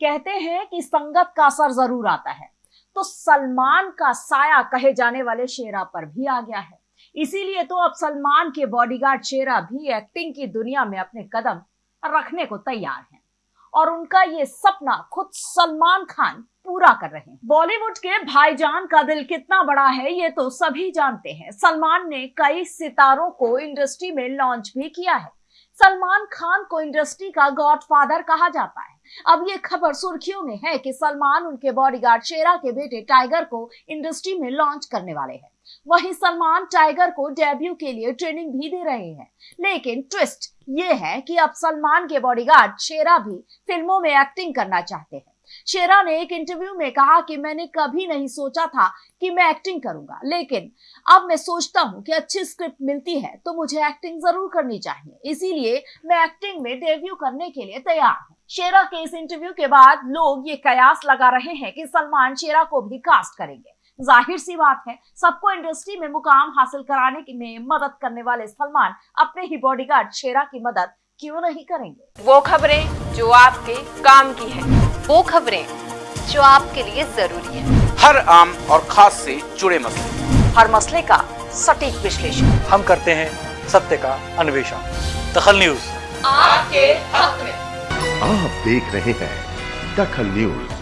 कहते हैं कि संगत का असर ज़रूर आता है। तो सलमान का साया कहे जाने वाले शेरा पर भी आ गया है। इसीलिए तो अब सलमान के बॉडीगार्ड शेरा भी एक्टिंग की दुनिया में अपने कदम रखने को तैयार हैं। और उनका ये सपना खुद सलमान खान पूरा कर रहे हैं। बॉलीवुड के भाईजान का दिल कितना बड़ा है, ये तो सभी जानते हैं। सलमान ने कई सितारों को इंडस्ट्री में लॉन्च भी किया है। सलमान खान को इंडस्ट्री का गॉडफादर कहा जाता है। अब ये खबर सुर्खियों में है कि सलमान उनके बॉडीगार्ड शेरा के बेटे टाइगर को इंडस्ट्री में लॉन्च करने वाले हैं। वहीं सलमान टाइगर को डेब्यू के लिए ट्रेनिंग भी दे रहे हैं। लेकिन ट्विस्ट ये है कि अब सलमान के बॉडीगार्ड शेरा भी फ़िल्मों में एक्टिंग करना चाहते हैं। शेरा ने एक इंटरव्यू में कहा कि मैंने कभी नहीं सोचा था कि मैं एक्टिंग करूँगा, लेकिन अब मैं सोचता हूँ कि अच्छी स्क्रिप्ट मिलती है तो मुझे एक्टिंग ज़रूर करनी चाहिए। इसीलिए मैं एक्टिंग में डेब्यू करने के लिए तैयार हूँ। शेरा के इस इंटरव्यू के बाद लोग ये कयास लगा रहे हैं कि सलमान शेरा को भी कास्ट करेंगे। ज़ाहिर सी बात है, सबको इंडस्ट्री में मुकाम हासिल कराने में मदद करने वाले सलमान अपने ही बॉडीगार्ड शेरा की मदद क्यों नहीं करेंगे? वो खबरें जो आपके काम की है। वो खबरें जो आपके लिए ज़रूरी है। हर आम और खास से जुड़े मसले। हर मसले का सटीक विश्लेषण। हम करते हैं सत्य का अन्वेषण। दखल न्यूज़। आपके हक में। आप देख रहे हैं दखल न्यूज़।